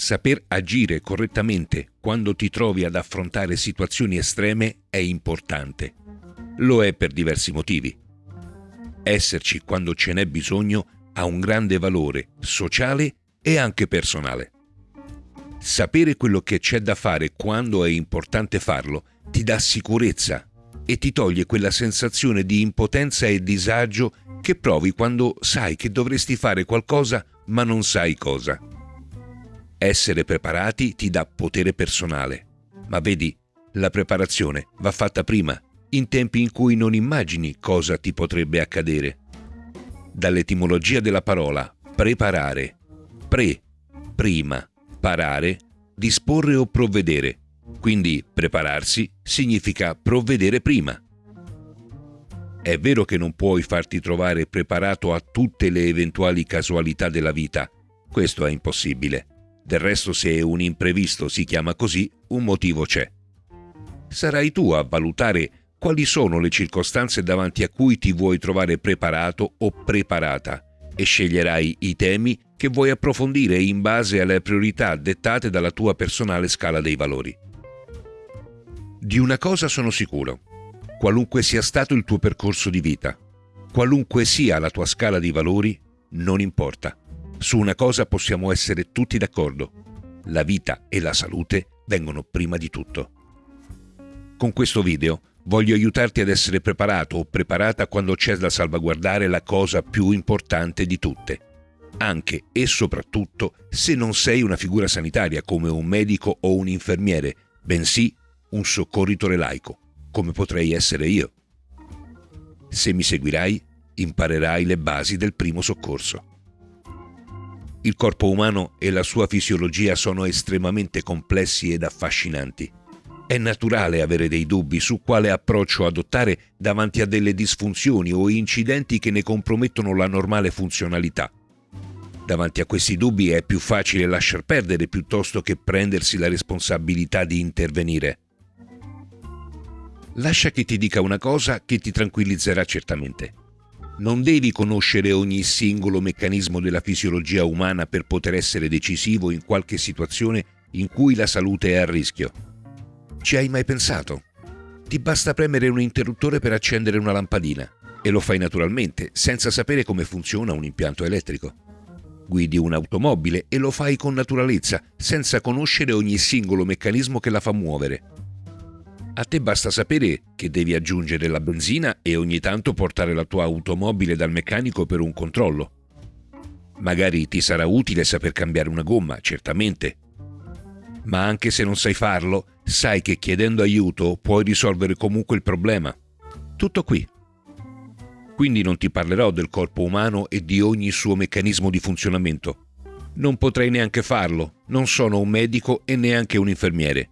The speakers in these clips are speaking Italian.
Saper agire correttamente quando ti trovi ad affrontare situazioni estreme è importante. Lo è per diversi motivi. Esserci quando ce n'è bisogno ha un grande valore sociale e anche personale. Sapere quello che c'è da fare quando è importante farlo ti dà sicurezza e ti toglie quella sensazione di impotenza e disagio che provi quando sai che dovresti fare qualcosa ma non sai cosa. Essere preparati ti dà potere personale, ma vedi, la preparazione va fatta prima, in tempi in cui non immagini cosa ti potrebbe accadere. Dall'etimologia della parola preparare, pre, prima, parare, disporre o provvedere. Quindi prepararsi significa provvedere prima. È vero che non puoi farti trovare preparato a tutte le eventuali casualità della vita, questo è impossibile. Del resto se un imprevisto si chiama così, un motivo c'è. Sarai tu a valutare quali sono le circostanze davanti a cui ti vuoi trovare preparato o preparata e sceglierai i temi che vuoi approfondire in base alle priorità dettate dalla tua personale scala dei valori. Di una cosa sono sicuro, qualunque sia stato il tuo percorso di vita, qualunque sia la tua scala di valori, non importa. Su una cosa possiamo essere tutti d'accordo. La vita e la salute vengono prima di tutto. Con questo video voglio aiutarti ad essere preparato o preparata quando c'è da salvaguardare la cosa più importante di tutte. Anche e soprattutto se non sei una figura sanitaria come un medico o un infermiere, bensì un soccorritore laico, come potrei essere io. Se mi seguirai, imparerai le basi del primo soccorso. Il corpo umano e la sua fisiologia sono estremamente complessi ed affascinanti. È naturale avere dei dubbi su quale approccio adottare davanti a delle disfunzioni o incidenti che ne compromettono la normale funzionalità. Davanti a questi dubbi è più facile lasciar perdere piuttosto che prendersi la responsabilità di intervenire. Lascia che ti dica una cosa che ti tranquillizzerà certamente. Non devi conoscere ogni singolo meccanismo della fisiologia umana per poter essere decisivo in qualche situazione in cui la salute è a rischio. Ci hai mai pensato? Ti basta premere un interruttore per accendere una lampadina e lo fai naturalmente, senza sapere come funziona un impianto elettrico. Guidi un'automobile e lo fai con naturalezza, senza conoscere ogni singolo meccanismo che la fa muovere. A te basta sapere che devi aggiungere la benzina e ogni tanto portare la tua automobile dal meccanico per un controllo. Magari ti sarà utile saper cambiare una gomma, certamente. Ma anche se non sai farlo, sai che chiedendo aiuto puoi risolvere comunque il problema. Tutto qui. Quindi non ti parlerò del corpo umano e di ogni suo meccanismo di funzionamento. Non potrei neanche farlo, non sono un medico e neanche un infermiere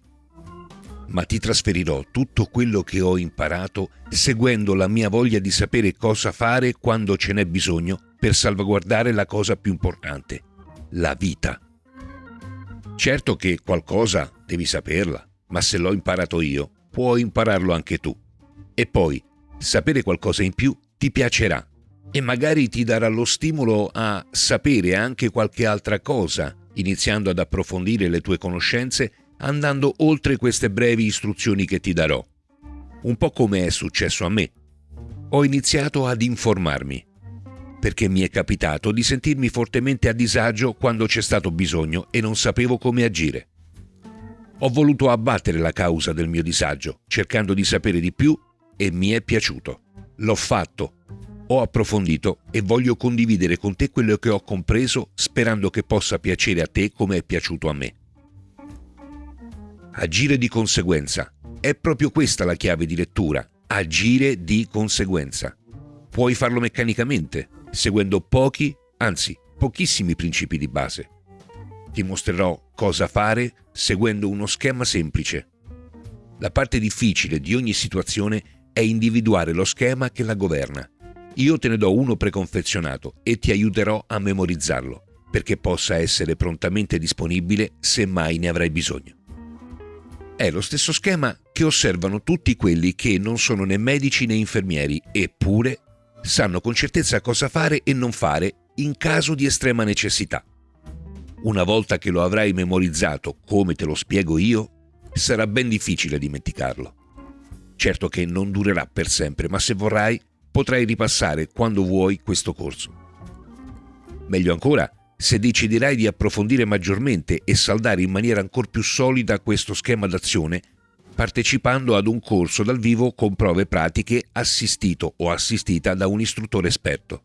ma ti trasferirò tutto quello che ho imparato seguendo la mia voglia di sapere cosa fare quando ce n'è bisogno per salvaguardare la cosa più importante, la vita. Certo che qualcosa devi saperla, ma se l'ho imparato io, puoi impararlo anche tu. E poi, sapere qualcosa in più ti piacerà e magari ti darà lo stimolo a sapere anche qualche altra cosa, iniziando ad approfondire le tue conoscenze andando oltre queste brevi istruzioni che ti darò. Un po' come è successo a me. Ho iniziato ad informarmi, perché mi è capitato di sentirmi fortemente a disagio quando c'è stato bisogno e non sapevo come agire. Ho voluto abbattere la causa del mio disagio, cercando di sapere di più e mi è piaciuto. L'ho fatto, ho approfondito e voglio condividere con te quello che ho compreso sperando che possa piacere a te come è piaciuto a me agire di conseguenza. È proprio questa la chiave di lettura, agire di conseguenza. Puoi farlo meccanicamente, seguendo pochi, anzi pochissimi principi di base. Ti mostrerò cosa fare seguendo uno schema semplice. La parte difficile di ogni situazione è individuare lo schema che la governa. Io te ne do uno preconfezionato e ti aiuterò a memorizzarlo, perché possa essere prontamente disponibile se mai ne avrai bisogno. È lo stesso schema che osservano tutti quelli che non sono né medici né infermieri, eppure sanno con certezza cosa fare e non fare in caso di estrema necessità. Una volta che lo avrai memorizzato come te lo spiego io, sarà ben difficile dimenticarlo. Certo che non durerà per sempre, ma se vorrai potrai ripassare quando vuoi questo corso. Meglio ancora, se deciderai di approfondire maggiormente e saldare in maniera ancora più solida questo schema d'azione, partecipando ad un corso dal vivo con prove pratiche assistito o assistita da un istruttore esperto.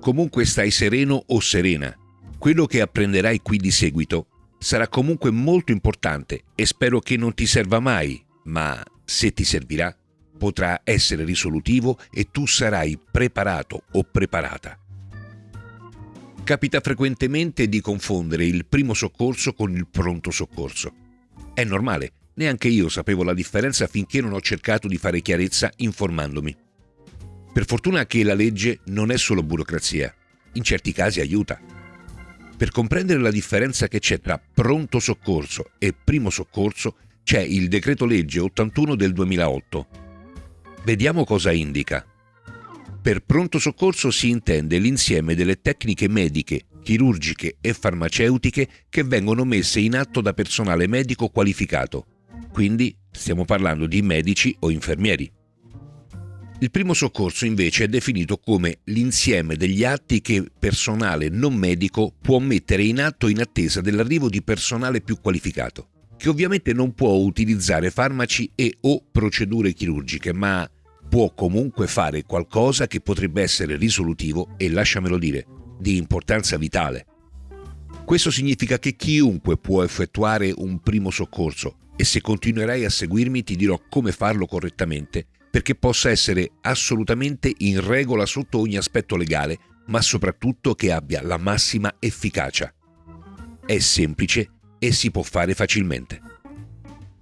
Comunque stai sereno o serena. Quello che apprenderai qui di seguito sarà comunque molto importante e spero che non ti serva mai ma se ti servirà potrà essere risolutivo e tu sarai preparato o preparata. Capita frequentemente di confondere il primo soccorso con il pronto soccorso. È normale, neanche io sapevo la differenza finché non ho cercato di fare chiarezza informandomi. Per fortuna che la legge non è solo burocrazia, in certi casi aiuta. Per comprendere la differenza che c'è tra pronto soccorso e primo soccorso c'è il decreto legge 81 del 2008. Vediamo cosa indica. Per pronto soccorso si intende l'insieme delle tecniche mediche, chirurgiche e farmaceutiche che vengono messe in atto da personale medico qualificato. Quindi stiamo parlando di medici o infermieri. Il primo soccorso invece è definito come l'insieme degli atti che personale non medico può mettere in atto in attesa dell'arrivo di personale più qualificato che ovviamente non può utilizzare farmaci e o procedure chirurgiche, ma può comunque fare qualcosa che potrebbe essere risolutivo e, lasciamelo dire, di importanza vitale. Questo significa che chiunque può effettuare un primo soccorso e se continuerai a seguirmi ti dirò come farlo correttamente perché possa essere assolutamente in regola sotto ogni aspetto legale, ma soprattutto che abbia la massima efficacia. È semplice e si può fare facilmente.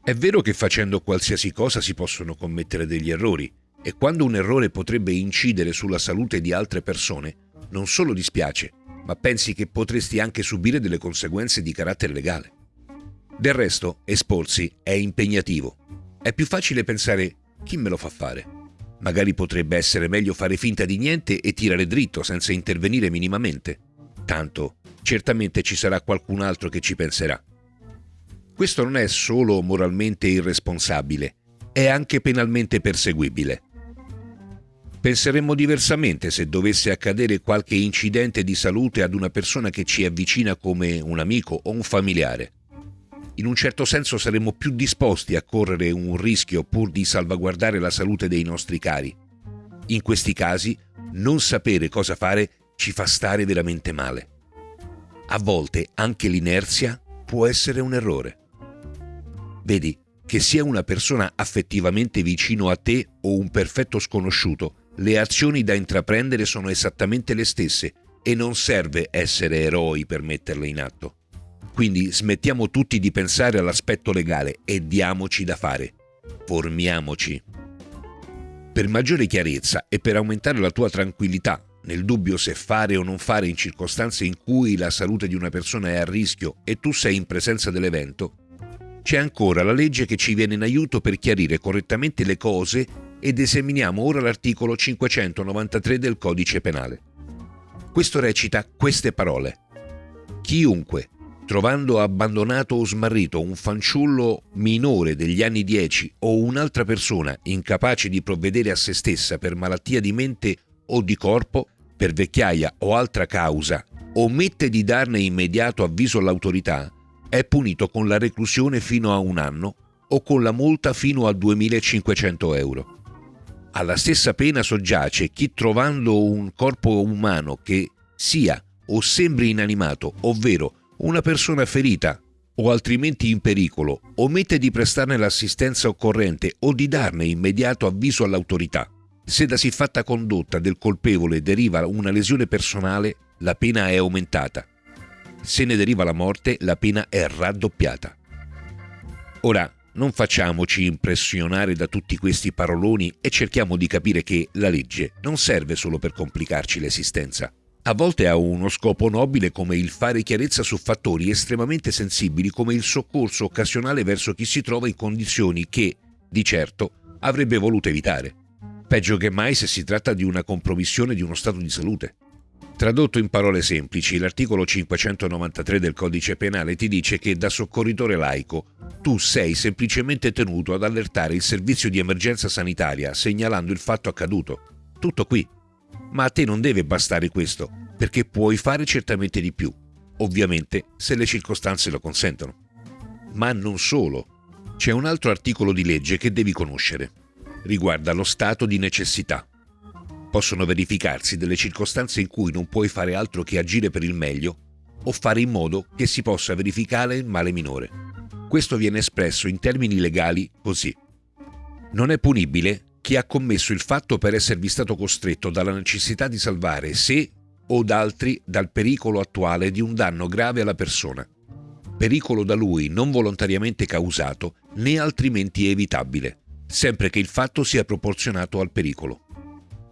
È vero che facendo qualsiasi cosa si possono commettere degli errori e quando un errore potrebbe incidere sulla salute di altre persone, non solo dispiace, ma pensi che potresti anche subire delle conseguenze di carattere legale. Del resto, esporsi è impegnativo. È più facile pensare chi me lo fa fare. Magari potrebbe essere meglio fare finta di niente e tirare dritto senza intervenire minimamente. Tanto, certamente ci sarà qualcun altro che ci penserà. Questo non è solo moralmente irresponsabile, è anche penalmente perseguibile. Penseremmo diversamente se dovesse accadere qualche incidente di salute ad una persona che ci avvicina come un amico o un familiare. In un certo senso saremmo più disposti a correre un rischio pur di salvaguardare la salute dei nostri cari. In questi casi, non sapere cosa fare ci fa stare veramente male. A volte anche l'inerzia può essere un errore. Vedi, che sia una persona affettivamente vicino a te o un perfetto sconosciuto, le azioni da intraprendere sono esattamente le stesse e non serve essere eroi per metterle in atto. Quindi smettiamo tutti di pensare all'aspetto legale e diamoci da fare. Formiamoci. Per maggiore chiarezza e per aumentare la tua tranquillità nel dubbio se fare o non fare in circostanze in cui la salute di una persona è a rischio e tu sei in presenza dell'evento, c'è ancora la legge che ci viene in aiuto per chiarire correttamente le cose ed esaminiamo ora l'articolo 593 del codice penale. Questo recita queste parole. Chiunque, trovando abbandonato o smarrito un fanciullo minore degli anni 10 o un'altra persona incapace di provvedere a se stessa per malattia di mente o di corpo, per vecchiaia o altra causa, omette di darne immediato avviso all'autorità, è punito con la reclusione fino a un anno o con la multa fino a 2.500 euro. Alla stessa pena soggiace chi trovando un corpo umano che sia o sembri inanimato, ovvero una persona ferita o altrimenti in pericolo, omette di prestarne l'assistenza occorrente o di darne immediato avviso all'autorità. Se da siffatta condotta del colpevole deriva una lesione personale, la pena è aumentata se ne deriva la morte, la pena è raddoppiata. Ora, non facciamoci impressionare da tutti questi paroloni e cerchiamo di capire che la legge non serve solo per complicarci l'esistenza. A volte ha uno scopo nobile come il fare chiarezza su fattori estremamente sensibili come il soccorso occasionale verso chi si trova in condizioni che, di certo, avrebbe voluto evitare. Peggio che mai se si tratta di una compromissione di uno stato di salute. Tradotto in parole semplici, l'articolo 593 del codice penale ti dice che da soccorritore laico tu sei semplicemente tenuto ad allertare il servizio di emergenza sanitaria segnalando il fatto accaduto. Tutto qui. Ma a te non deve bastare questo, perché puoi fare certamente di più, ovviamente se le circostanze lo consentono. Ma non solo. C'è un altro articolo di legge che devi conoscere. Riguarda lo stato di necessità possono verificarsi delle circostanze in cui non puoi fare altro che agire per il meglio o fare in modo che si possa verificare il male minore. Questo viene espresso in termini legali così. Non è punibile chi ha commesso il fatto per esservi stato costretto dalla necessità di salvare sé o altri dal pericolo attuale di un danno grave alla persona, pericolo da lui non volontariamente causato né altrimenti evitabile, sempre che il fatto sia proporzionato al pericolo.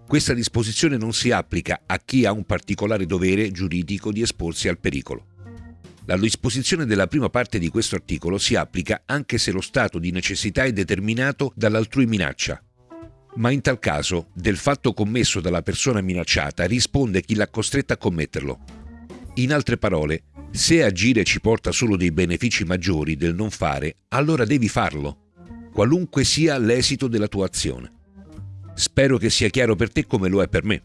Questa disposizione non si applica a chi ha un particolare dovere giuridico di esporsi al pericolo. La disposizione della prima parte di questo articolo si applica anche se lo stato di necessità è determinato dall'altrui minaccia, ma in tal caso del fatto commesso dalla persona minacciata risponde chi l'ha costretta a commetterlo. In altre parole, se agire ci porta solo dei benefici maggiori del non fare, allora devi farlo, qualunque sia l'esito della tua azione. Spero che sia chiaro per te come lo è per me.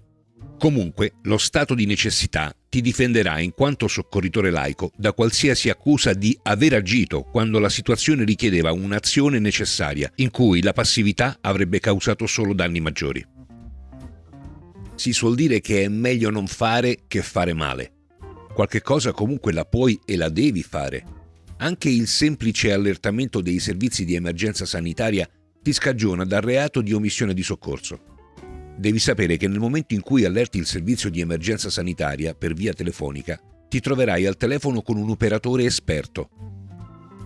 Comunque, lo stato di necessità ti difenderà in quanto soccorritore laico da qualsiasi accusa di aver agito quando la situazione richiedeva un'azione necessaria in cui la passività avrebbe causato solo danni maggiori. Si suol dire che è meglio non fare che fare male. Qualche cosa comunque la puoi e la devi fare. Anche il semplice allertamento dei servizi di emergenza sanitaria ti scagiona dal reato di omissione di soccorso. Devi sapere che nel momento in cui allerti il servizio di emergenza sanitaria per via telefonica, ti troverai al telefono con un operatore esperto.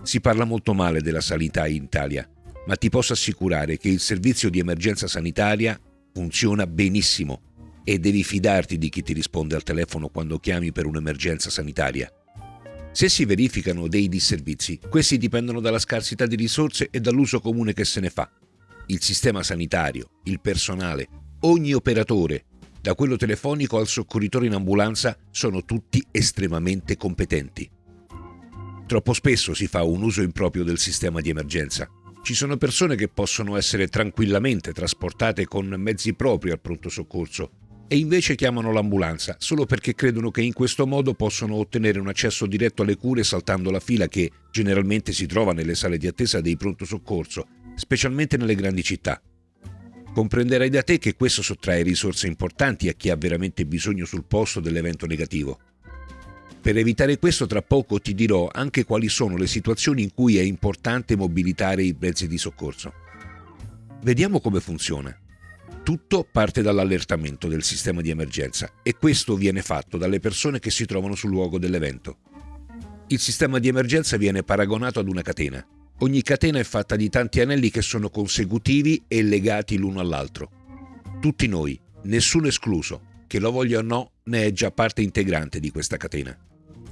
Si parla molto male della sanità in Italia, ma ti posso assicurare che il servizio di emergenza sanitaria funziona benissimo e devi fidarti di chi ti risponde al telefono quando chiami per un'emergenza sanitaria. Se si verificano dei disservizi, questi dipendono dalla scarsità di risorse e dall'uso comune che se ne fa. Il sistema sanitario, il personale, ogni operatore, da quello telefonico al soccorritore in ambulanza, sono tutti estremamente competenti. Troppo spesso si fa un uso improprio del sistema di emergenza. Ci sono persone che possono essere tranquillamente trasportate con mezzi propri al pronto soccorso, e invece chiamano l'ambulanza solo perché credono che in questo modo possono ottenere un accesso diretto alle cure saltando la fila che generalmente si trova nelle sale di attesa dei pronto soccorso, specialmente nelle grandi città. Comprenderai da te che questo sottrae risorse importanti a chi ha veramente bisogno sul posto dell'evento negativo. Per evitare questo tra poco ti dirò anche quali sono le situazioni in cui è importante mobilitare i mezzi di soccorso. Vediamo come funziona. Tutto parte dall'allertamento del sistema di emergenza e questo viene fatto dalle persone che si trovano sul luogo dell'evento. Il sistema di emergenza viene paragonato ad una catena. Ogni catena è fatta di tanti anelli che sono consecutivi e legati l'uno all'altro. Tutti noi, nessuno escluso, che lo voglia o no, ne è già parte integrante di questa catena.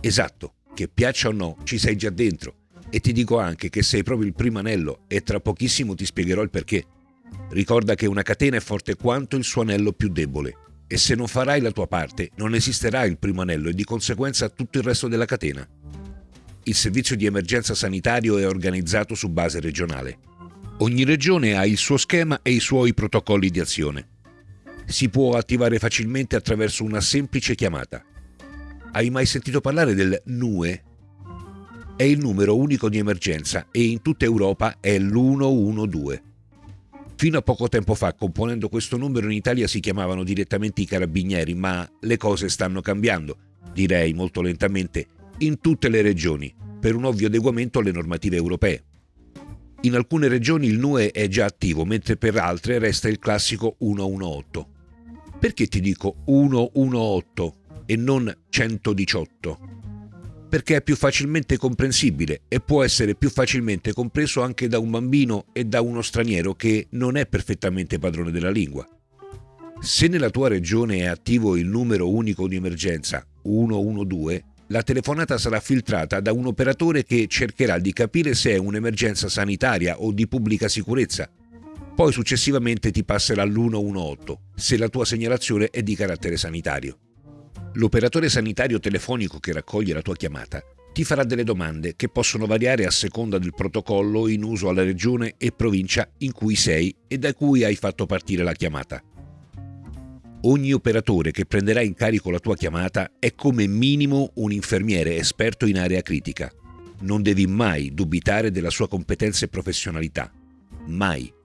Esatto, che piaccia o no, ci sei già dentro. E ti dico anche che sei proprio il primo anello e tra pochissimo ti spiegherò il perché. Ricorda che una catena è forte quanto il suo anello più debole e se non farai la tua parte non esisterà il primo anello e di conseguenza tutto il resto della catena. Il servizio di emergenza sanitario è organizzato su base regionale. Ogni regione ha il suo schema e i suoi protocolli di azione. Si può attivare facilmente attraverso una semplice chiamata. Hai mai sentito parlare del NUE? È il numero unico di emergenza e in tutta Europa è l'112. Fino a poco tempo fa, componendo questo numero in Italia si chiamavano direttamente i carabinieri, ma le cose stanno cambiando, direi molto lentamente, in tutte le regioni, per un ovvio adeguamento alle normative europee. In alcune regioni il NUE è già attivo, mentre per altre resta il classico 118. Perché ti dico 118 e non 118? Perché è più facilmente comprensibile e può essere più facilmente compreso anche da un bambino e da uno straniero che non è perfettamente padrone della lingua. Se nella tua regione è attivo il numero unico di emergenza 112, la telefonata sarà filtrata da un operatore che cercherà di capire se è un'emergenza sanitaria o di pubblica sicurezza. Poi successivamente ti passerà l'118 se la tua segnalazione è di carattere sanitario. L'operatore sanitario telefonico che raccoglie la tua chiamata ti farà delle domande che possono variare a seconda del protocollo in uso alla regione e provincia in cui sei e da cui hai fatto partire la chiamata. Ogni operatore che prenderà in carico la tua chiamata è come minimo un infermiere esperto in area critica. Non devi mai dubitare della sua competenza e professionalità. Mai.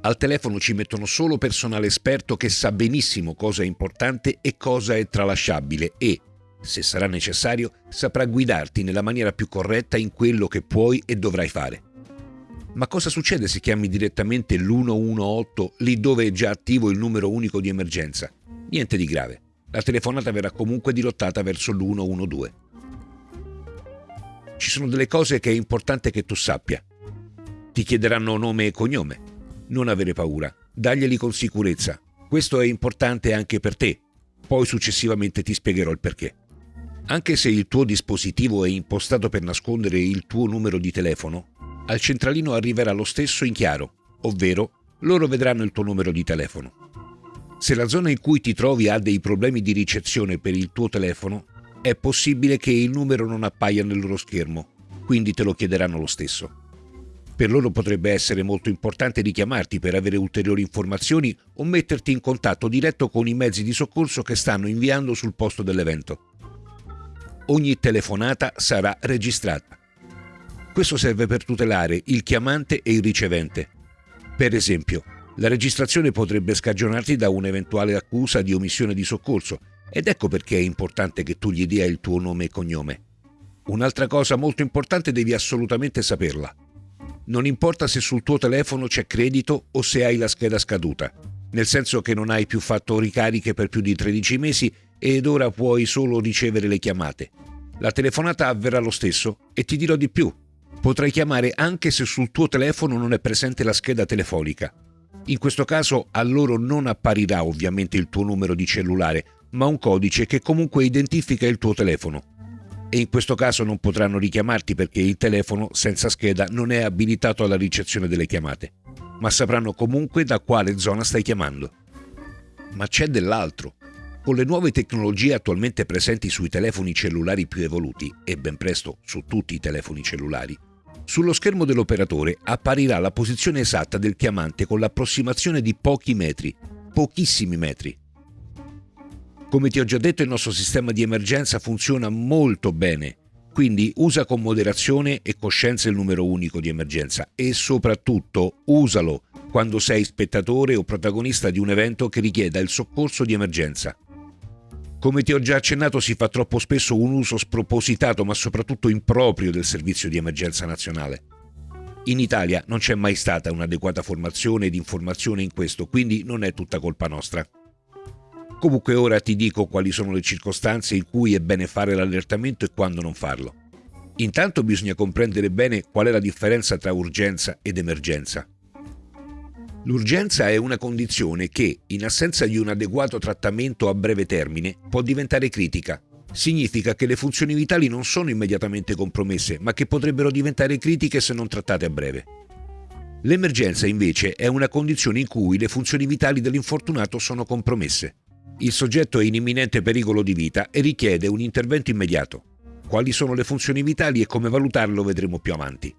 Al telefono ci mettono solo personale esperto che sa benissimo cosa è importante e cosa è tralasciabile e, se sarà necessario, saprà guidarti nella maniera più corretta in quello che puoi e dovrai fare. Ma cosa succede se chiami direttamente l'118 lì dove è già attivo il numero unico di emergenza? Niente di grave. La telefonata verrà comunque dirottata verso l'112. Ci sono delle cose che è importante che tu sappia. Ti chiederanno nome e cognome. Non avere paura. Daglieli con sicurezza. Questo è importante anche per te. Poi successivamente ti spiegherò il perché. Anche se il tuo dispositivo è impostato per nascondere il tuo numero di telefono, al centralino arriverà lo stesso in chiaro, ovvero loro vedranno il tuo numero di telefono. Se la zona in cui ti trovi ha dei problemi di ricezione per il tuo telefono, è possibile che il numero non appaia nel loro schermo, quindi te lo chiederanno lo stesso. Per loro potrebbe essere molto importante richiamarti per avere ulteriori informazioni o metterti in contatto diretto con i mezzi di soccorso che stanno inviando sul posto dell'evento ogni telefonata sarà registrata. Questo serve per tutelare il chiamante e il ricevente. Per esempio, la registrazione potrebbe scagionarti da un'eventuale accusa di omissione di soccorso ed ecco perché è importante che tu gli dia il tuo nome e cognome. Un'altra cosa molto importante devi assolutamente saperla. Non importa se sul tuo telefono c'è credito o se hai la scheda scaduta, nel senso che non hai più fatto ricariche per più di 13 mesi ed ora puoi solo ricevere le chiamate. La telefonata avverrà lo stesso e ti dirò di più. Potrai chiamare anche se sul tuo telefono non è presente la scheda telefonica. In questo caso a loro non apparirà ovviamente il tuo numero di cellulare, ma un codice che comunque identifica il tuo telefono. E in questo caso non potranno richiamarti perché il telefono senza scheda non è abilitato alla ricezione delle chiamate, ma sapranno comunque da quale zona stai chiamando. Ma c'è dell'altro. Con le nuove tecnologie attualmente presenti sui telefoni cellulari più evoluti, e ben presto su tutti i telefoni cellulari, sullo schermo dell'operatore apparirà la posizione esatta del chiamante con l'approssimazione di pochi metri, pochissimi metri. Come ti ho già detto il nostro sistema di emergenza funziona molto bene, quindi usa con moderazione e coscienza il numero unico di emergenza e soprattutto usalo quando sei spettatore o protagonista di un evento che richieda il soccorso di emergenza. Come ti ho già accennato, si fa troppo spesso un uso spropositato, ma soprattutto improprio del servizio di emergenza nazionale. In Italia non c'è mai stata un'adeguata formazione ed informazione in questo, quindi non è tutta colpa nostra. Comunque ora ti dico quali sono le circostanze in cui è bene fare l'allertamento e quando non farlo. Intanto bisogna comprendere bene qual è la differenza tra urgenza ed emergenza. L'urgenza è una condizione che, in assenza di un adeguato trattamento a breve termine, può diventare critica. Significa che le funzioni vitali non sono immediatamente compromesse, ma che potrebbero diventare critiche se non trattate a breve. L'emergenza invece è una condizione in cui le funzioni vitali dell'infortunato sono compromesse. Il soggetto è in imminente pericolo di vita e richiede un intervento immediato. Quali sono le funzioni vitali e come valutarlo vedremo più avanti.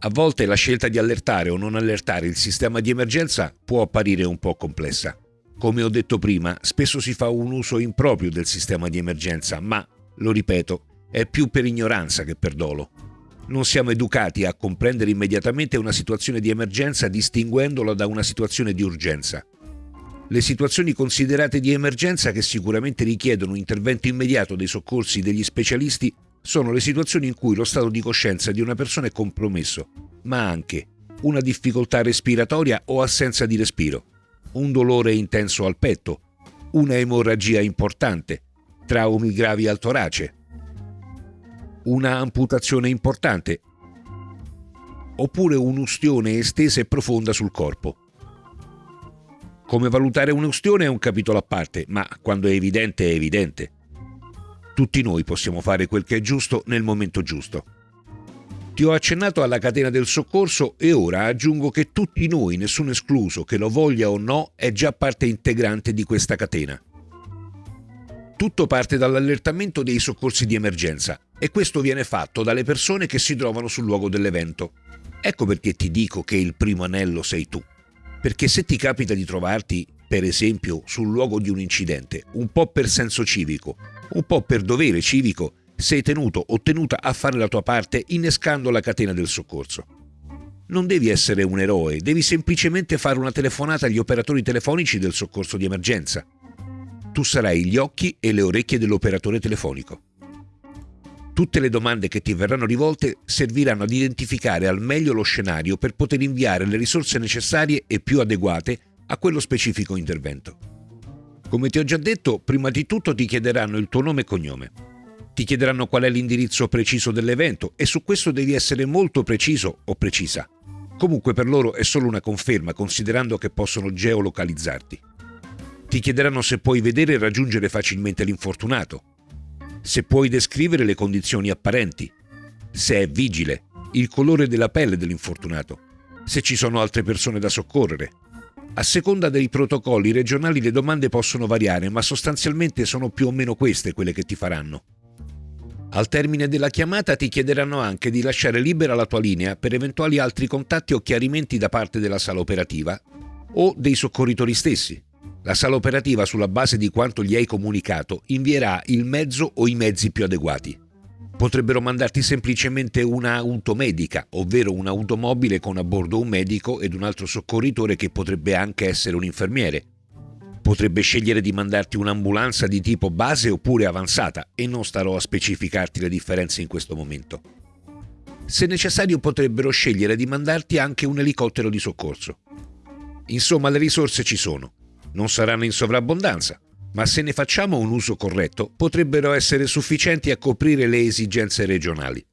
A volte la scelta di allertare o non allertare il sistema di emergenza può apparire un po' complessa. Come ho detto prima, spesso si fa un uso improprio del sistema di emergenza, ma, lo ripeto, è più per ignoranza che per dolo. Non siamo educati a comprendere immediatamente una situazione di emergenza distinguendola da una situazione di urgenza. Le situazioni considerate di emergenza che sicuramente richiedono un intervento immediato dei soccorsi degli specialisti sono le situazioni in cui lo stato di coscienza di una persona è compromesso, ma anche una difficoltà respiratoria o assenza di respiro, un dolore intenso al petto, una emorragia importante, traumi gravi al torace, una amputazione importante oppure un'ustione estesa e profonda sul corpo. Come valutare un'ustione è un capitolo a parte, ma quando è evidente è evidente. Tutti noi possiamo fare quel che è giusto nel momento giusto. Ti ho accennato alla catena del soccorso e ora aggiungo che tutti noi, nessuno escluso, che lo voglia o no, è già parte integrante di questa catena. Tutto parte dall'allertamento dei soccorsi di emergenza e questo viene fatto dalle persone che si trovano sul luogo dell'evento. Ecco perché ti dico che il primo anello sei tu. Perché se ti capita di trovarti, per esempio, sul luogo di un incidente, un po' per senso civico, un po' per dovere civico, sei tenuto o tenuta a fare la tua parte innescando la catena del soccorso. Non devi essere un eroe, devi semplicemente fare una telefonata agli operatori telefonici del soccorso di emergenza. Tu sarai gli occhi e le orecchie dell'operatore telefonico. Tutte le domande che ti verranno rivolte serviranno ad identificare al meglio lo scenario per poter inviare le risorse necessarie e più adeguate a quello specifico intervento. Come ti ho già detto, prima di tutto ti chiederanno il tuo nome e cognome. Ti chiederanno qual è l'indirizzo preciso dell'evento e su questo devi essere molto preciso o precisa. Comunque per loro è solo una conferma considerando che possono geolocalizzarti. Ti chiederanno se puoi vedere e raggiungere facilmente l'infortunato, se puoi descrivere le condizioni apparenti, se è vigile, il colore della pelle dell'infortunato, se ci sono altre persone da soccorrere. A seconda dei protocolli regionali le domande possono variare, ma sostanzialmente sono più o meno queste quelle che ti faranno. Al termine della chiamata ti chiederanno anche di lasciare libera la tua linea per eventuali altri contatti o chiarimenti da parte della sala operativa o dei soccorritori stessi. La sala operativa, sulla base di quanto gli hai comunicato, invierà il mezzo o i mezzi più adeguati. Potrebbero mandarti semplicemente un'auto medica, ovvero un'automobile con a bordo un medico ed un altro soccorritore che potrebbe anche essere un infermiere. Potrebbe scegliere di mandarti un'ambulanza di tipo base oppure avanzata e non starò a specificarti le differenze in questo momento. Se necessario potrebbero scegliere di mandarti anche un elicottero di soccorso. Insomma, le risorse ci sono non saranno in sovrabbondanza, ma se ne facciamo un uso corretto potrebbero essere sufficienti a coprire le esigenze regionali.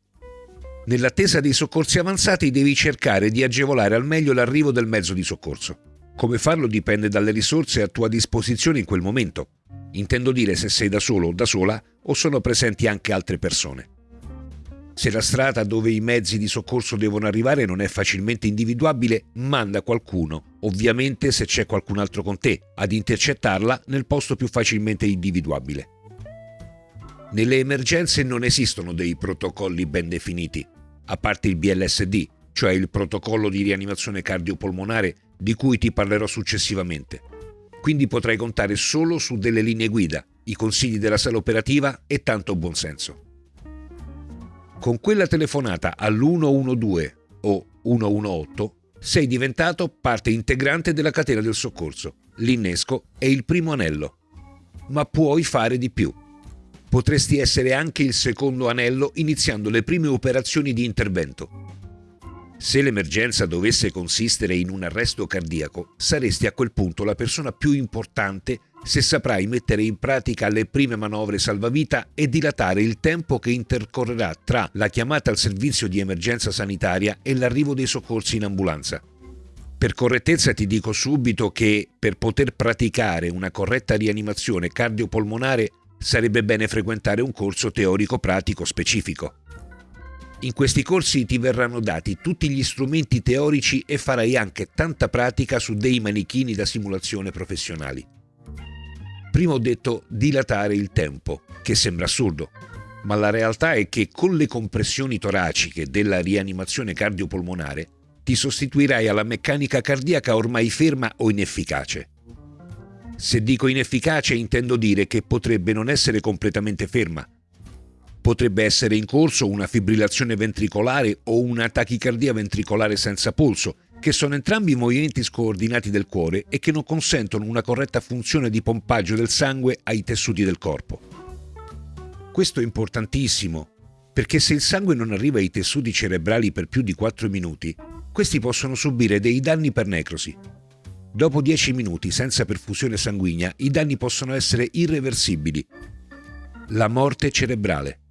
Nell'attesa dei soccorsi avanzati devi cercare di agevolare al meglio l'arrivo del mezzo di soccorso. Come farlo dipende dalle risorse a tua disposizione in quel momento. Intendo dire se sei da solo o da sola o sono presenti anche altre persone. Se la strada dove i mezzi di soccorso devono arrivare non è facilmente individuabile, manda qualcuno, ovviamente se c'è qualcun altro con te, ad intercettarla nel posto più facilmente individuabile. Nelle emergenze non esistono dei protocolli ben definiti, a parte il BLSD, cioè il protocollo di rianimazione cardiopolmonare di cui ti parlerò successivamente. Quindi potrai contare solo su delle linee guida, i consigli della sala operativa e tanto buonsenso. Con quella telefonata all'112 o 118 sei diventato parte integrante della catena del soccorso. L'innesco è il primo anello. Ma puoi fare di più. Potresti essere anche il secondo anello iniziando le prime operazioni di intervento. Se l'emergenza dovesse consistere in un arresto cardiaco, saresti a quel punto la persona più importante se saprai mettere in pratica le prime manovre salvavita e dilatare il tempo che intercorrerà tra la chiamata al servizio di emergenza sanitaria e l'arrivo dei soccorsi in ambulanza. Per correttezza ti dico subito che per poter praticare una corretta rianimazione cardiopolmonare sarebbe bene frequentare un corso teorico-pratico specifico. In questi corsi ti verranno dati tutti gli strumenti teorici e farai anche tanta pratica su dei manichini da simulazione professionali. Prima ho detto dilatare il tempo, che sembra assurdo, ma la realtà è che con le compressioni toraciche della rianimazione cardiopolmonare ti sostituirai alla meccanica cardiaca ormai ferma o inefficace. Se dico inefficace intendo dire che potrebbe non essere completamente ferma, Potrebbe essere in corso una fibrillazione ventricolare o una tachicardia ventricolare senza polso, che sono entrambi movimenti scoordinati del cuore e che non consentono una corretta funzione di pompaggio del sangue ai tessuti del corpo. Questo è importantissimo, perché se il sangue non arriva ai tessuti cerebrali per più di 4 minuti, questi possono subire dei danni per necrosi. Dopo 10 minuti senza perfusione sanguigna, i danni possono essere irreversibili. La morte cerebrale.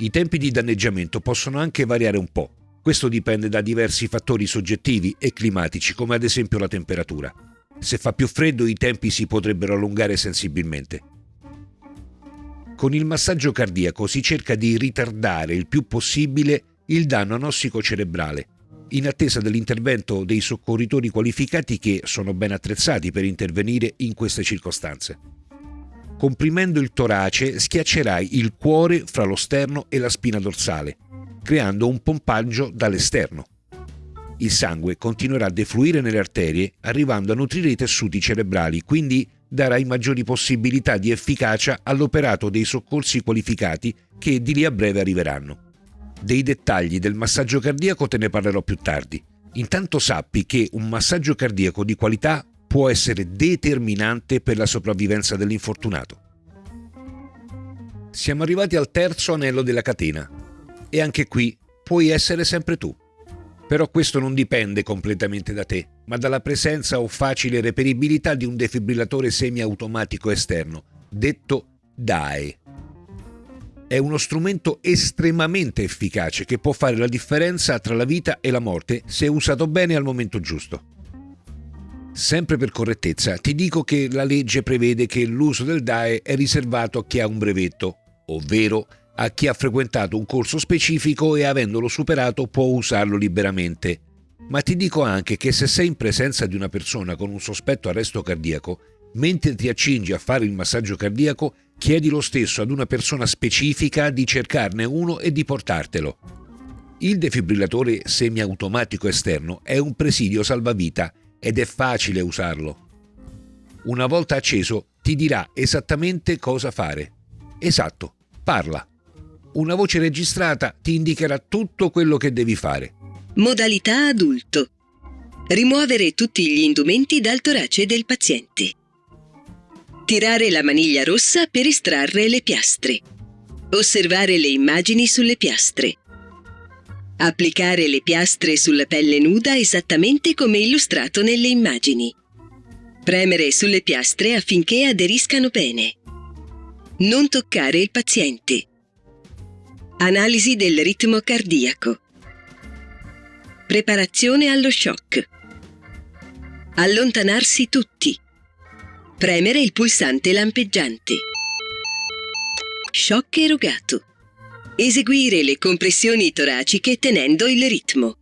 I tempi di danneggiamento possono anche variare un po'. Questo dipende da diversi fattori soggettivi e climatici, come ad esempio la temperatura. Se fa più freddo i tempi si potrebbero allungare sensibilmente. Con il massaggio cardiaco si cerca di ritardare il più possibile il danno anossico cerebrale, in attesa dell'intervento dei soccorritori qualificati che sono ben attrezzati per intervenire in queste circostanze. Comprimendo il torace schiaccerai il cuore fra lo sterno e la spina dorsale, creando un pompaggio dall'esterno. Il sangue continuerà a defluire nelle arterie, arrivando a nutrire i tessuti cerebrali, quindi darai maggiori possibilità di efficacia all'operato dei soccorsi qualificati che di lì a breve arriveranno. Dei dettagli del massaggio cardiaco te ne parlerò più tardi. Intanto sappi che un massaggio cardiaco di qualità può essere determinante per la sopravvivenza dell'infortunato. Siamo arrivati al terzo anello della catena e anche qui puoi essere sempre tu. Però questo non dipende completamente da te, ma dalla presenza o facile reperibilità di un defibrillatore semiautomatico esterno, detto DAE. È uno strumento estremamente efficace che può fare la differenza tra la vita e la morte se usato bene al momento giusto. Sempre per correttezza, ti dico che la legge prevede che l'uso del DAE è riservato a chi ha un brevetto, ovvero a chi ha frequentato un corso specifico e avendolo superato può usarlo liberamente. Ma ti dico anche che se sei in presenza di una persona con un sospetto arresto cardiaco, mentre ti accingi a fare il massaggio cardiaco, chiedi lo stesso ad una persona specifica di cercarne uno e di portartelo. Il defibrillatore semiautomatico esterno è un presidio salvavita ed è facile usarlo. Una volta acceso ti dirà esattamente cosa fare. Esatto, parla. Una voce registrata ti indicherà tutto quello che devi fare. Modalità adulto. Rimuovere tutti gli indumenti dal torace del paziente. Tirare la maniglia rossa per estrarre le piastre. Osservare le immagini sulle piastre. Applicare le piastre sulla pelle nuda esattamente come illustrato nelle immagini. Premere sulle piastre affinché aderiscano bene. Non toccare il paziente. Analisi del ritmo cardiaco. Preparazione allo shock. Allontanarsi tutti. Premere il pulsante lampeggiante. Shock erogato. Eseguire le compressioni toraciche tenendo il ritmo.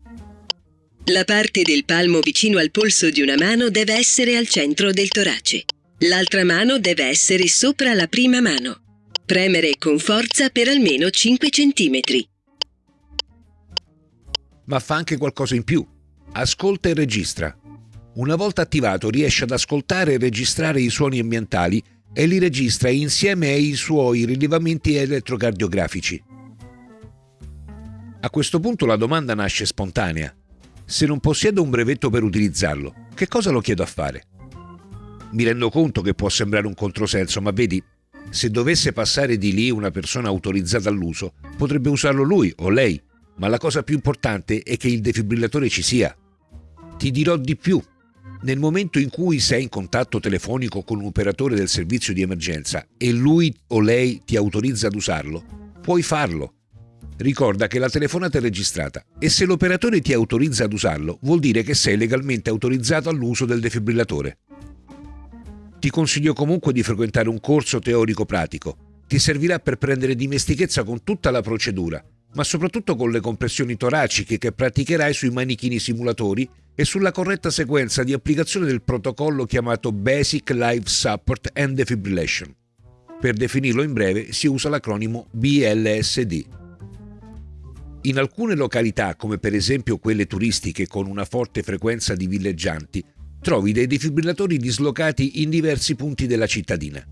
La parte del palmo vicino al polso di una mano deve essere al centro del torace. L'altra mano deve essere sopra la prima mano. Premere con forza per almeno 5 cm. Ma fa anche qualcosa in più. Ascolta e registra. Una volta attivato riesce ad ascoltare e registrare i suoni ambientali e li registra insieme ai suoi rilevamenti elettrocardiografici. A questo punto la domanda nasce spontanea. Se non possiedo un brevetto per utilizzarlo, che cosa lo chiedo a fare? Mi rendo conto che può sembrare un controsenso, ma vedi, se dovesse passare di lì una persona autorizzata all'uso, potrebbe usarlo lui o lei, ma la cosa più importante è che il defibrillatore ci sia. Ti dirò di più. Nel momento in cui sei in contatto telefonico con un operatore del servizio di emergenza e lui o lei ti autorizza ad usarlo, puoi farlo Ricorda che la telefonata è registrata e se l'operatore ti autorizza ad usarlo, vuol dire che sei legalmente autorizzato all'uso del defibrillatore. Ti consiglio comunque di frequentare un corso teorico-pratico. Ti servirà per prendere dimestichezza con tutta la procedura, ma soprattutto con le compressioni toraciche che praticherai sui manichini simulatori e sulla corretta sequenza di applicazione del protocollo chiamato Basic Life Support and Defibrillation. Per definirlo in breve si usa l'acronimo BLSD. In alcune località, come per esempio quelle turistiche con una forte frequenza di villeggianti, trovi dei defibrillatori dislocati in diversi punti della cittadina.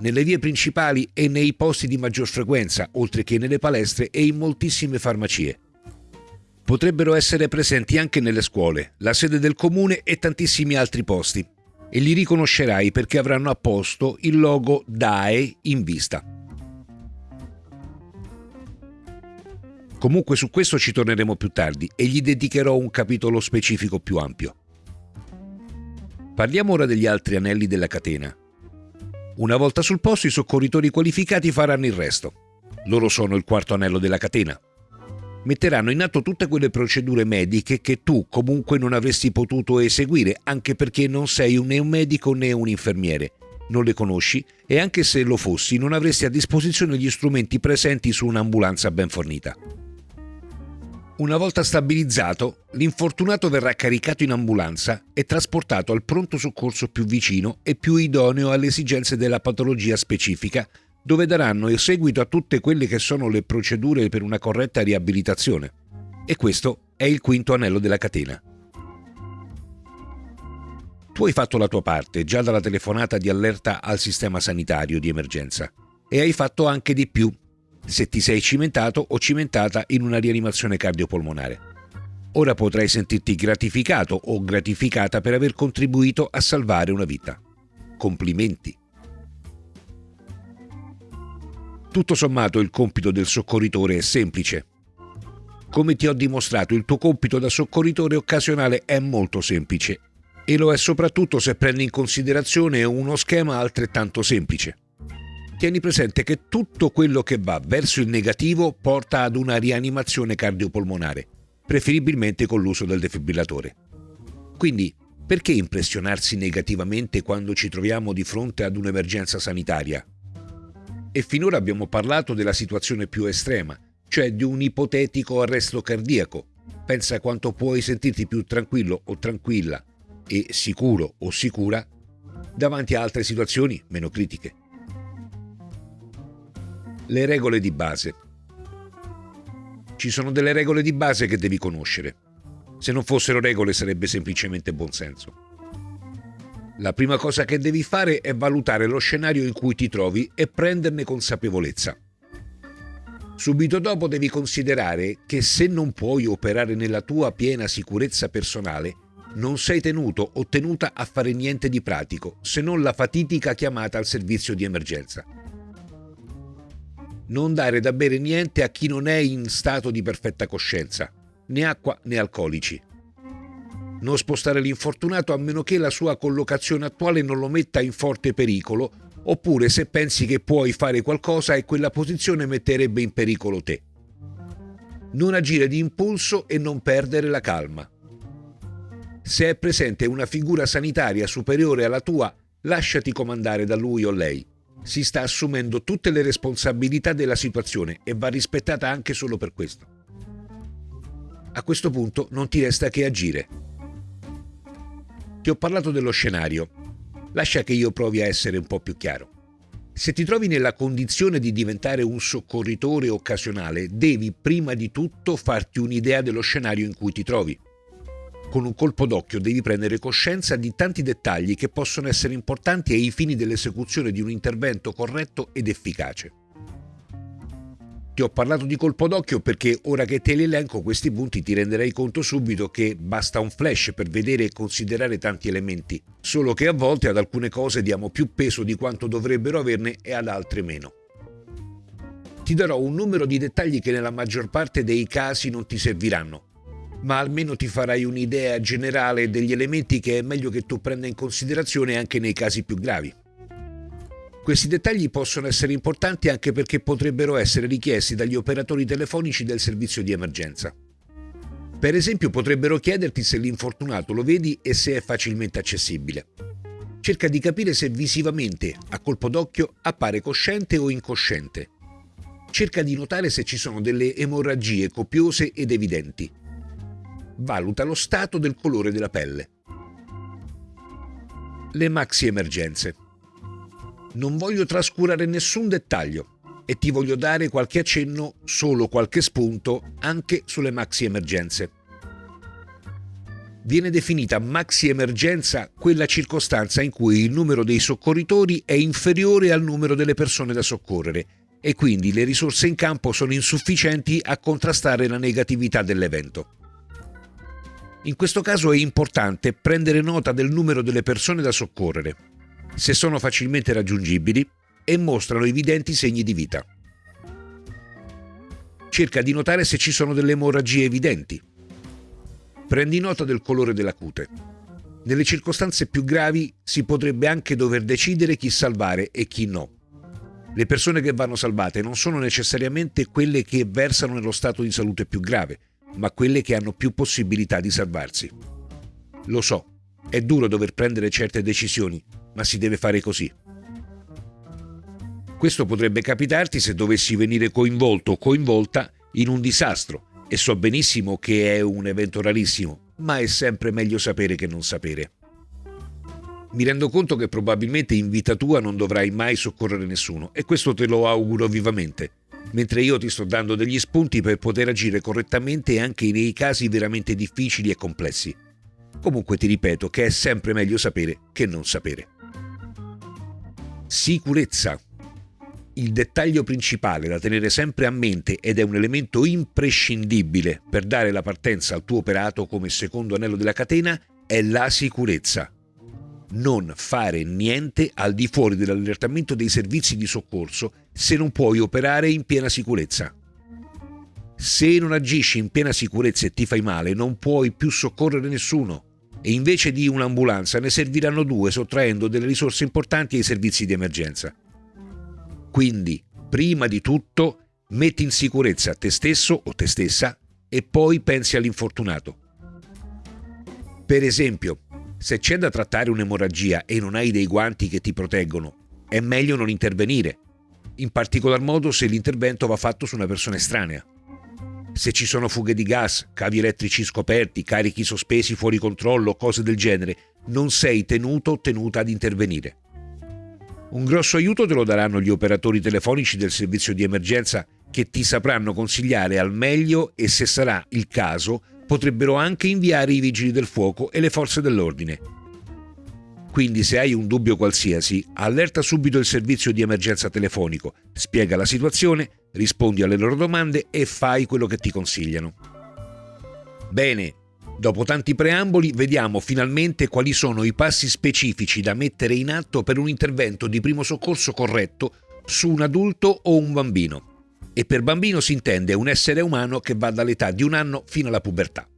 Nelle vie principali e nei posti di maggior frequenza, oltre che nelle palestre e in moltissime farmacie. Potrebbero essere presenti anche nelle scuole, la sede del comune e tantissimi altri posti. E li riconoscerai perché avranno a posto il logo DAE in vista. Comunque su questo ci torneremo più tardi e gli dedicherò un capitolo specifico più ampio. Parliamo ora degli altri anelli della catena. Una volta sul posto i soccorritori qualificati faranno il resto. Loro sono il quarto anello della catena. Metteranno in atto tutte quelle procedure mediche che tu comunque non avresti potuto eseguire anche perché non sei né un medico né un infermiere, non le conosci e anche se lo fossi non avresti a disposizione gli strumenti presenti su un'ambulanza ben fornita. Una volta stabilizzato, l'infortunato verrà caricato in ambulanza e trasportato al pronto soccorso più vicino e più idoneo alle esigenze della patologia specifica, dove daranno seguito a tutte quelle che sono le procedure per una corretta riabilitazione. E questo è il quinto anello della catena. Tu hai fatto la tua parte già dalla telefonata di allerta al sistema sanitario di emergenza e hai fatto anche di più se ti sei cimentato o cimentata in una rianimazione cardiopolmonare. Ora potrai sentirti gratificato o gratificata per aver contribuito a salvare una vita. Complimenti. Tutto sommato il compito del soccorritore è semplice. Come ti ho dimostrato, il tuo compito da soccorritore occasionale è molto semplice e lo è soprattutto se prendi in considerazione uno schema altrettanto semplice tieni presente che tutto quello che va verso il negativo porta ad una rianimazione cardiopolmonare, preferibilmente con l'uso del defibrillatore. Quindi, perché impressionarsi negativamente quando ci troviamo di fronte ad un'emergenza sanitaria? E finora abbiamo parlato della situazione più estrema, cioè di un ipotetico arresto cardiaco. Pensa quanto puoi sentirti più tranquillo o tranquilla e sicuro o sicura davanti a altre situazioni meno critiche. Le regole di base. Ci sono delle regole di base che devi conoscere. Se non fossero regole sarebbe semplicemente buonsenso. La prima cosa che devi fare è valutare lo scenario in cui ti trovi e prenderne consapevolezza. Subito dopo devi considerare che se non puoi operare nella tua piena sicurezza personale, non sei tenuto o tenuta a fare niente di pratico, se non la fatidica chiamata al servizio di emergenza non dare da bere niente a chi non è in stato di perfetta coscienza, né acqua né alcolici. Non spostare l'infortunato a meno che la sua collocazione attuale non lo metta in forte pericolo, oppure se pensi che puoi fare qualcosa e quella posizione metterebbe in pericolo te. Non agire di impulso e non perdere la calma. Se è presente una figura sanitaria superiore alla tua, lasciati comandare da lui o lei si sta assumendo tutte le responsabilità della situazione e va rispettata anche solo per questo. A questo punto non ti resta che agire. Ti ho parlato dello scenario. Lascia che io provi a essere un po' più chiaro. Se ti trovi nella condizione di diventare un soccorritore occasionale, devi prima di tutto farti un'idea dello scenario in cui ti trovi con un colpo d'occhio devi prendere coscienza di tanti dettagli che possono essere importanti ai fini dell'esecuzione di un intervento corretto ed efficace. Ti ho parlato di colpo d'occhio perché ora che te li elenco questi punti ti renderai conto subito che basta un flash per vedere e considerare tanti elementi, solo che a volte ad alcune cose diamo più peso di quanto dovrebbero averne e ad altre meno. Ti darò un numero di dettagli che nella maggior parte dei casi non ti serviranno, ma almeno ti farai un'idea generale degli elementi che è meglio che tu prenda in considerazione anche nei casi più gravi. Questi dettagli possono essere importanti anche perché potrebbero essere richiesti dagli operatori telefonici del servizio di emergenza. Per esempio potrebbero chiederti se l'infortunato lo vedi e se è facilmente accessibile. Cerca di capire se visivamente, a colpo d'occhio, appare cosciente o incosciente. Cerca di notare se ci sono delle emorragie copiose ed evidenti valuta lo stato del colore della pelle. Le maxi emergenze. Non voglio trascurare nessun dettaglio e ti voglio dare qualche accenno, solo qualche spunto, anche sulle maxi emergenze. Viene definita maxi emergenza quella circostanza in cui il numero dei soccorritori è inferiore al numero delle persone da soccorrere e quindi le risorse in campo sono insufficienti a contrastare la negatività dell'evento. In questo caso è importante prendere nota del numero delle persone da soccorrere, se sono facilmente raggiungibili e mostrano evidenti segni di vita. Cerca di notare se ci sono delle emorragie evidenti. Prendi nota del colore della cute. Nelle circostanze più gravi si potrebbe anche dover decidere chi salvare e chi no. Le persone che vanno salvate non sono necessariamente quelle che versano nello stato di salute più grave, ma quelle che hanno più possibilità di salvarsi. Lo so, è duro dover prendere certe decisioni, ma si deve fare così. Questo potrebbe capitarti se dovessi venire coinvolto o coinvolta in un disastro E so benissimo che è un evento rarissimo, ma è sempre meglio sapere che non sapere. Mi rendo conto che probabilmente in vita tua non dovrai mai soccorrere nessuno e questo te lo auguro vivamente, mentre io ti sto dando degli spunti per poter agire correttamente anche nei casi veramente difficili e complessi. Comunque ti ripeto che è sempre meglio sapere che non sapere. Sicurezza. Il dettaglio principale da tenere sempre a mente ed è un elemento imprescindibile per dare la partenza al tuo operato come secondo anello della catena è la sicurezza. Non fare niente al di fuori dell'allertamento dei servizi di soccorso se non puoi operare in piena sicurezza. Se non agisci in piena sicurezza e ti fai male, non puoi più soccorrere nessuno e invece di un'ambulanza ne serviranno due sottraendo delle risorse importanti ai servizi di emergenza. Quindi, prima di tutto, metti in sicurezza te stesso o te stessa e poi pensi all'infortunato. Per esempio, se c'è da trattare un'emorragia e non hai dei guanti che ti proteggono, è meglio non intervenire, in particolar modo se l'intervento va fatto su una persona estranea. Se ci sono fughe di gas, cavi elettrici scoperti, carichi sospesi fuori controllo, cose del genere, non sei tenuto o tenuta ad intervenire. Un grosso aiuto te lo daranno gli operatori telefonici del servizio di emergenza che ti sapranno consigliare al meglio e se sarà il caso potrebbero anche inviare i vigili del fuoco e le forze dell'ordine. Quindi se hai un dubbio qualsiasi, allerta subito il servizio di emergenza telefonico, spiega la situazione, rispondi alle loro domande e fai quello che ti consigliano. Bene, Dopo tanti preamboli, vediamo finalmente quali sono i passi specifici da mettere in atto per un intervento di primo soccorso corretto su un adulto o un bambino. E per bambino si intende un essere umano che va dall'età di un anno fino alla pubertà.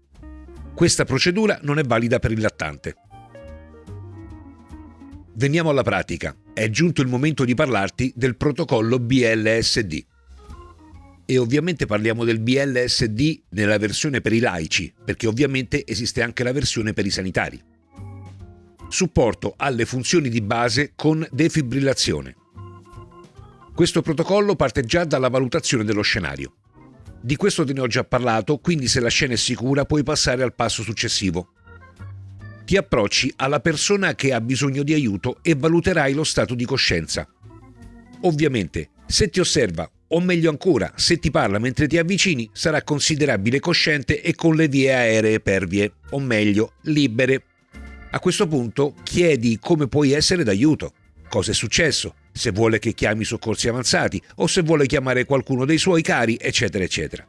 Questa procedura non è valida per il lattante. Veniamo alla pratica. È giunto il momento di parlarti del protocollo BLSD e ovviamente parliamo del BLSD nella versione per i laici, perché ovviamente esiste anche la versione per i sanitari. Supporto alle funzioni di base con defibrillazione. Questo protocollo parte già dalla valutazione dello scenario. Di questo te ne ho già parlato, quindi se la scena è sicura puoi passare al passo successivo. Ti approcci alla persona che ha bisogno di aiuto e valuterai lo stato di coscienza. Ovviamente, se ti osserva o meglio ancora, se ti parla mentre ti avvicini, sarà considerabile cosciente e con le vie aeree pervie, o meglio, libere. A questo punto chiedi come puoi essere d'aiuto, cosa è successo, se vuole che chiami soccorsi avanzati o se vuole chiamare qualcuno dei suoi cari, eccetera, eccetera.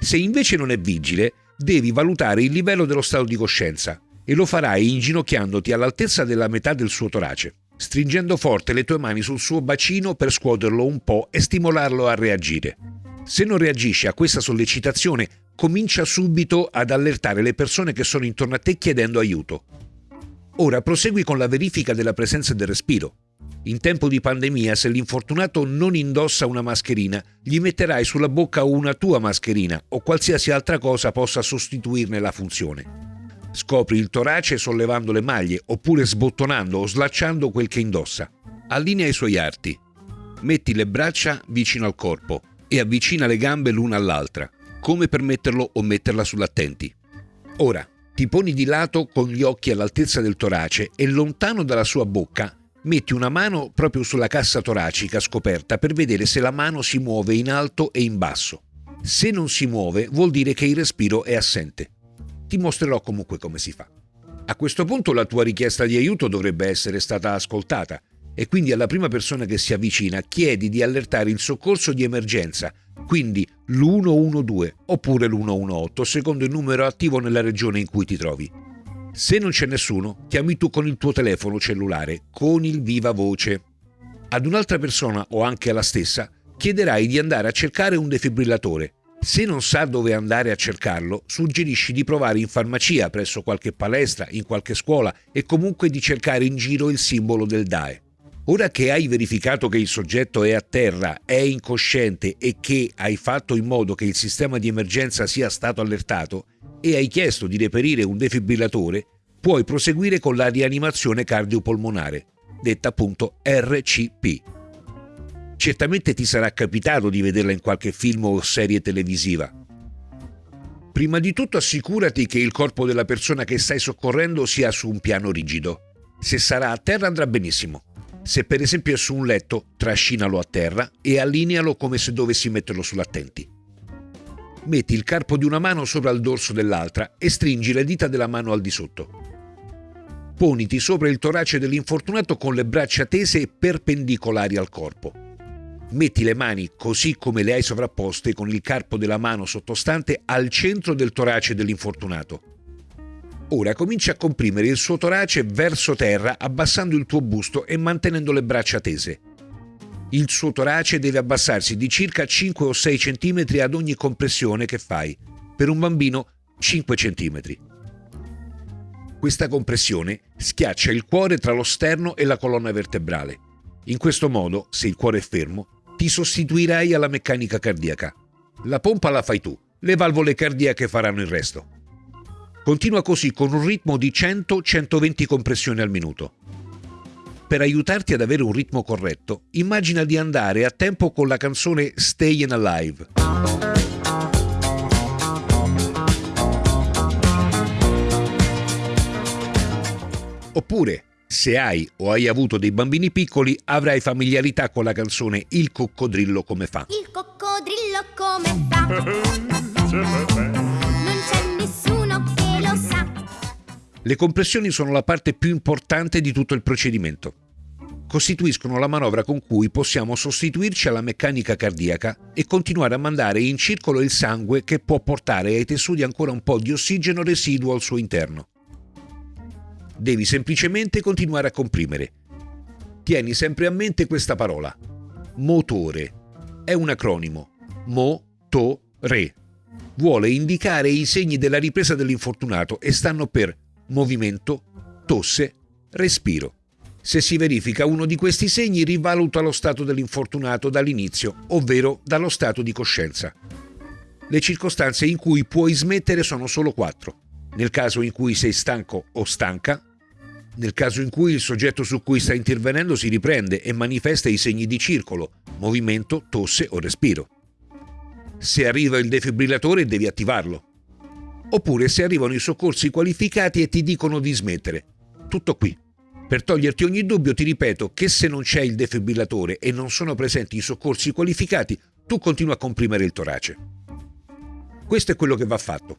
Se invece non è vigile, devi valutare il livello dello stato di coscienza e lo farai inginocchiandoti all'altezza della metà del suo torace stringendo forte le tue mani sul suo bacino per scuoterlo un po' e stimolarlo a reagire. Se non reagisce a questa sollecitazione, comincia subito ad allertare le persone che sono intorno a te chiedendo aiuto. Ora prosegui con la verifica della presenza del respiro. In tempo di pandemia, se l'infortunato non indossa una mascherina, gli metterai sulla bocca una tua mascherina o qualsiasi altra cosa possa sostituirne la funzione. Scopri il torace sollevando le maglie oppure sbottonando o slacciando quel che indossa. Allinea i suoi arti. Metti le braccia vicino al corpo e avvicina le gambe l'una all'altra, come per metterlo o metterla sull'attenti. Ora, ti poni di lato con gli occhi all'altezza del torace e lontano dalla sua bocca metti una mano proprio sulla cassa toracica scoperta per vedere se la mano si muove in alto e in basso. Se non si muove vuol dire che il respiro è assente ti mostrerò comunque come si fa. A questo punto la tua richiesta di aiuto dovrebbe essere stata ascoltata e quindi alla prima persona che si avvicina chiedi di allertare il soccorso di emergenza, quindi l'112 oppure l'118 secondo il numero attivo nella regione in cui ti trovi. Se non c'è nessuno, chiami tu con il tuo telefono cellulare, con il viva voce. Ad un'altra persona o anche alla stessa chiederai di andare a cercare un defibrillatore se non sa dove andare a cercarlo, suggerisci di provare in farmacia, presso qualche palestra, in qualche scuola e comunque di cercare in giro il simbolo del DAE. Ora che hai verificato che il soggetto è a terra, è incosciente e che hai fatto in modo che il sistema di emergenza sia stato allertato e hai chiesto di reperire un defibrillatore, puoi proseguire con la rianimazione cardiopolmonare, detta appunto RCP. Certamente ti sarà capitato di vederla in qualche film o serie televisiva. Prima di tutto assicurati che il corpo della persona che stai soccorrendo sia su un piano rigido. Se sarà a terra andrà benissimo. Se per esempio è su un letto, trascinalo a terra e allinealo come se dovessi metterlo sull'attenti. Metti il carpo di una mano sopra il dorso dell'altra e stringi le dita della mano al di sotto. Poniti sopra il torace dell'infortunato con le braccia tese e perpendicolari al corpo. Metti le mani così come le hai sovrapposte con il carpo della mano sottostante al centro del torace dell'infortunato. Ora comincia a comprimere il suo torace verso terra abbassando il tuo busto e mantenendo le braccia tese. Il suo torace deve abbassarsi di circa 5 o 6 cm ad ogni compressione che fai. Per un bambino 5 cm. Questa compressione schiaccia il cuore tra lo sterno e la colonna vertebrale. In questo modo, se il cuore è fermo, ti sostituirai alla meccanica cardiaca. La pompa la fai tu, le valvole cardiache faranno il resto. Continua così con un ritmo di 100-120 compressioni al minuto. Per aiutarti ad avere un ritmo corretto, immagina di andare a tempo con la canzone Stayin' Alive. Oppure, se hai o hai avuto dei bambini piccoli, avrai familiarità con la canzone Il coccodrillo come fa. Il coccodrillo come fa? Le compressioni sono la parte più importante di tutto il procedimento. Costituiscono la manovra con cui possiamo sostituirci alla meccanica cardiaca e continuare a mandare in circolo il sangue che può portare ai tessuti ancora un po' di ossigeno residuo al suo interno. Devi semplicemente continuare a comprimere. Tieni sempre a mente questa parola. Motore. È un acronimo. Mo-to-re. Vuole indicare i segni della ripresa dell'infortunato e stanno per movimento, tosse, respiro. Se si verifica uno di questi segni, rivaluta lo stato dell'infortunato dall'inizio, ovvero dallo stato di coscienza. Le circostanze in cui puoi smettere sono solo quattro. Nel caso in cui sei stanco o stanca, nel caso in cui il soggetto su cui sta intervenendo si riprende e manifesta i segni di circolo, movimento, tosse o respiro. Se arriva il defibrillatore devi attivarlo oppure se arrivano i soccorsi qualificati e ti dicono di smettere. Tutto qui. Per toglierti ogni dubbio ti ripeto che se non c'è il defibrillatore e non sono presenti i soccorsi qualificati, tu continua a comprimere il torace. Questo è quello che va fatto.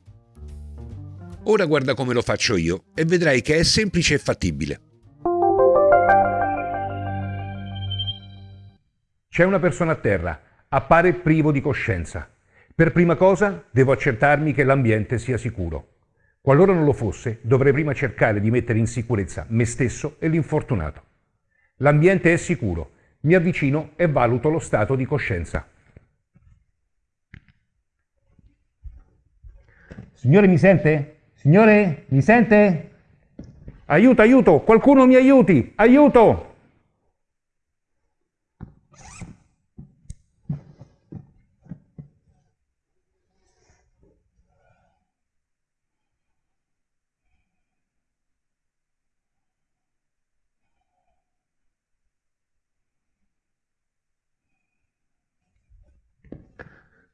Ora guarda come lo faccio io e vedrai che è semplice e fattibile. C'è una persona a terra, appare privo di coscienza. Per prima cosa devo accertarmi che l'ambiente sia sicuro. Qualora non lo fosse, dovrei prima cercare di mettere in sicurezza me stesso e l'infortunato. L'ambiente è sicuro, mi avvicino e valuto lo stato di coscienza. Signore mi sente? Signore mi sente? Aiuto, aiuto, qualcuno mi aiuti, aiuto!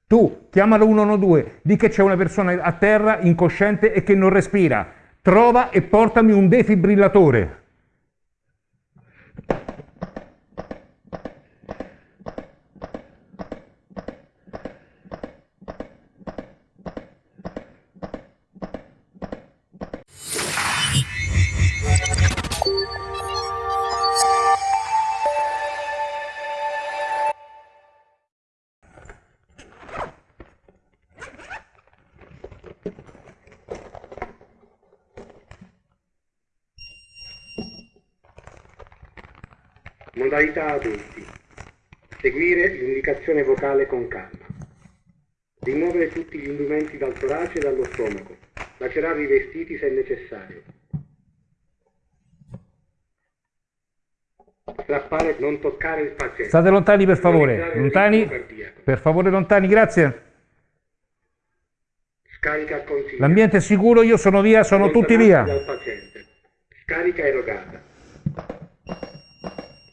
Tu chiamalo 112, di che c'è una persona a terra incosciente e che non respira. Trova e portami un defibrillatore. Modalità adulti. Seguire l'indicazione vocale con calma. Rimuovere tutti gli indumenti dal torace e dallo stomaco. Lacerare i vestiti se necessario. Strappare, non toccare il paziente. State lontani per favore, lontani, per favore lontani, grazie. Scarica consigliata. L'ambiente è sicuro, io sono via, sono tutti via. Scarica erogata.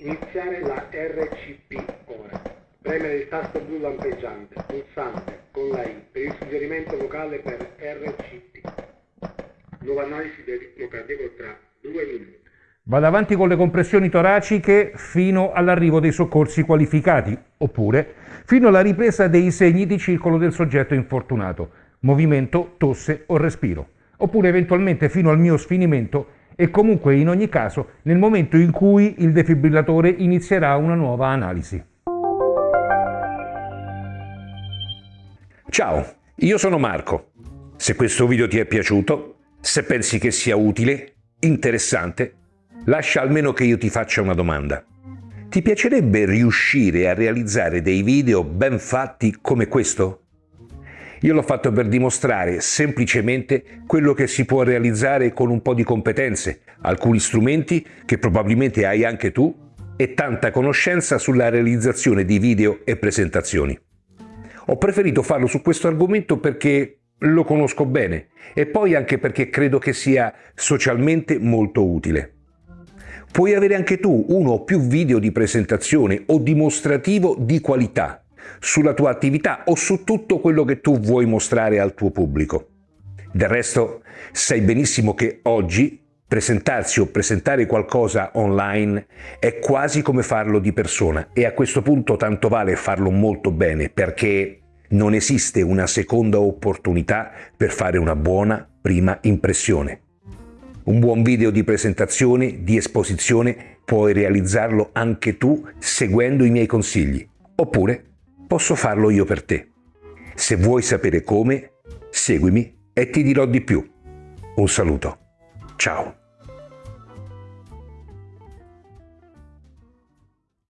Iniziare la RCP ora. Premere il tasto blu lampeggiante, pulsante, con la I per il suggerimento vocale per RCT. Nuova analisi del ritmo cardiaco tra due minuti. Vado avanti con le compressioni toraciche fino all'arrivo dei soccorsi qualificati, oppure fino alla ripresa dei segni di circolo del soggetto infortunato, movimento, tosse o respiro, oppure eventualmente fino al mio sfinimento e comunque in ogni caso nel momento in cui il defibrillatore inizierà una nuova analisi. Ciao, io sono Marco. Se questo video ti è piaciuto, se pensi che sia utile, interessante, lascia almeno che io ti faccia una domanda. Ti piacerebbe riuscire a realizzare dei video ben fatti come questo? Io l'ho fatto per dimostrare semplicemente quello che si può realizzare con un po' di competenze, alcuni strumenti che probabilmente hai anche tu e tanta conoscenza sulla realizzazione di video e presentazioni. Ho preferito farlo su questo argomento perché lo conosco bene e poi anche perché credo che sia socialmente molto utile. Puoi avere anche tu uno o più video di presentazione o dimostrativo di qualità sulla tua attività o su tutto quello che tu vuoi mostrare al tuo pubblico. Del resto, sai benissimo che oggi presentarsi o presentare qualcosa online è quasi come farlo di persona e a questo punto tanto vale farlo molto bene perché non esiste una seconda opportunità per fare una buona prima impressione. Un buon video di presentazione, di esposizione, puoi realizzarlo anche tu seguendo i miei consigli. Oppure posso farlo io per te. Se vuoi sapere come, seguimi e ti dirò di più. Un saluto. Ciao.